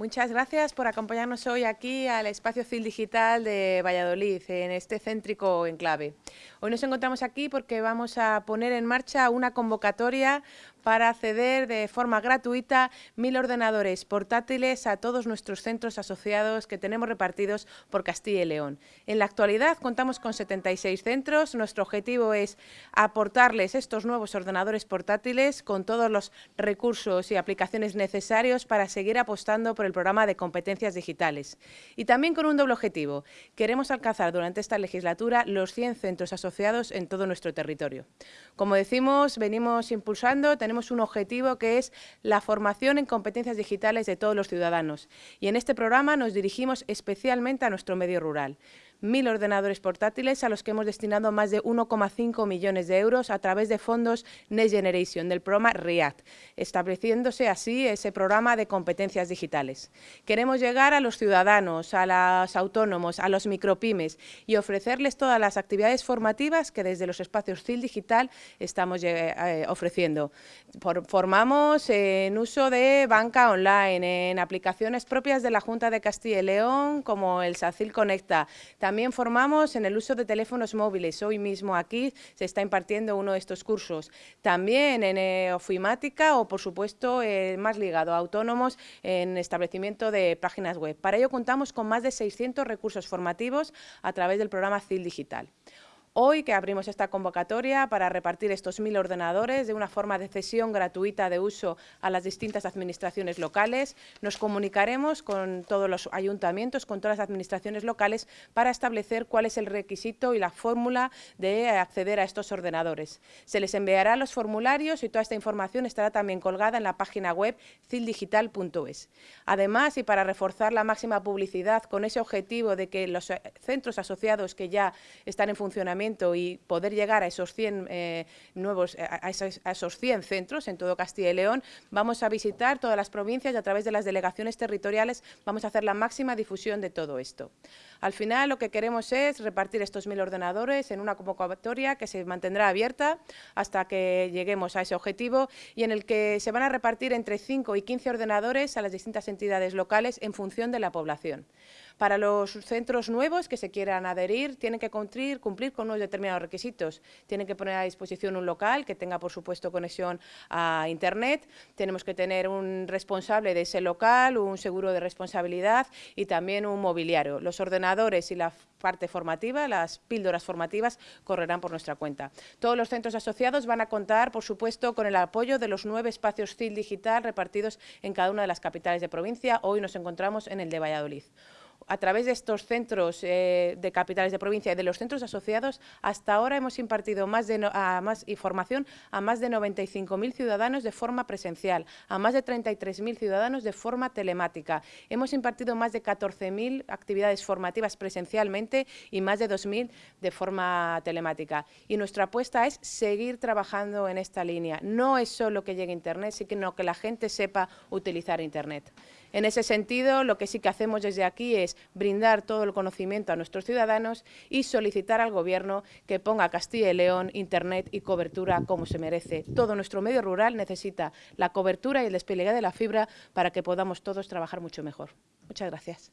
Muchas gracias por acompañarnos hoy aquí al espacio CIL Digital de Valladolid, en este céntrico enclave. Hoy nos encontramos aquí porque vamos a poner en marcha una convocatoria para acceder de forma gratuita mil ordenadores portátiles a todos nuestros centros asociados que tenemos repartidos por Castilla y León. En la actualidad contamos con 76 centros. Nuestro objetivo es aportarles estos nuevos ordenadores portátiles con todos los recursos y aplicaciones necesarios para seguir apostando por el programa de competencias digitales. Y también con un doble objetivo. Queremos alcanzar durante esta legislatura los 100 centros asociados en todo nuestro territorio. Como decimos, venimos impulsando, tenemos un objetivo que es la formación en competencias digitales de todos los ciudadanos. Y en este programa nos dirigimos especialmente a nuestro medio rural mil ordenadores portátiles a los que hemos destinado más de 1,5 millones de euros a través de fondos Next Generation del programa REACT, estableciéndose así ese programa de competencias digitales. Queremos llegar a los ciudadanos, a los autónomos, a los micropymes y ofrecerles todas las actividades formativas que desde los espacios CIL Digital estamos eh, ofreciendo. formamos en uso de banca online, en aplicaciones propias de la Junta de Castilla y León, como el SACIL Conecta, formamos en el uso de teléfonos móviles. Hoy mismo aquí se está impartiendo uno de estos cursos. También en eh, ofimática o, por supuesto, eh, más ligado a autónomos en establecimiento de páginas web. Para ello contamos con más de 600 recursos formativos a través del programa CIL Digital. Hoy que abrimos esta convocatoria para repartir estos mil ordenadores de una forma de cesión gratuita de uso a las distintas administraciones locales, nos comunicaremos con todos los ayuntamientos, con todas las administraciones locales para establecer cuál es el requisito y la fórmula de acceder a estos ordenadores. Se les enviará los formularios y toda esta información estará también colgada en la página web cildigital.es. Además, y para reforzar la máxima publicidad con ese objetivo de que los centros asociados que ya están en funcionamiento y poder llegar a esos 100 eh, nuevos, a esos, 100 centros en todo Castilla y León, vamos a visitar todas las provincias y a través de las delegaciones territoriales vamos a hacer la máxima difusión de todo esto. Al final lo que queremos es repartir estos mil ordenadores en una convocatoria que se mantendrá abierta hasta que lleguemos a ese objetivo y en el que se van a repartir entre 5 y 15 ordenadores a las distintas entidades locales en función de la población. Para los centros nuevos que se quieran adherir, tienen que cumplir, cumplir con unos determinados requisitos. Tienen que poner a disposición un local que tenga, por supuesto, conexión a Internet. Tenemos que tener un responsable de ese local, un seguro de responsabilidad y también un mobiliario. Los ordenadores y la parte formativa, las píldoras formativas, correrán por nuestra cuenta. Todos los centros asociados van a contar, por supuesto, con el apoyo de los nueve espacios CIL digital repartidos en cada una de las capitales de provincia. Hoy nos encontramos en el de Valladolid a través de estos centros eh, de capitales de provincia y de los centros asociados, hasta ahora hemos impartido más, de más información a más de 95.000 ciudadanos de forma presencial, a más de 33.000 ciudadanos de forma telemática. Hemos impartido más de 14.000 actividades formativas presencialmente y más de 2.000 de forma telemática. Y nuestra apuesta es seguir trabajando en esta línea. No es solo que llegue Internet, sino que la gente sepa utilizar Internet. En ese sentido, lo que sí que hacemos desde aquí es brindar todo el conocimiento a nuestros ciudadanos y solicitar al Gobierno que ponga a Castilla y León Internet y cobertura como se merece. Todo nuestro medio rural necesita la cobertura y el despliegue de la fibra para que podamos todos trabajar mucho mejor. Muchas gracias.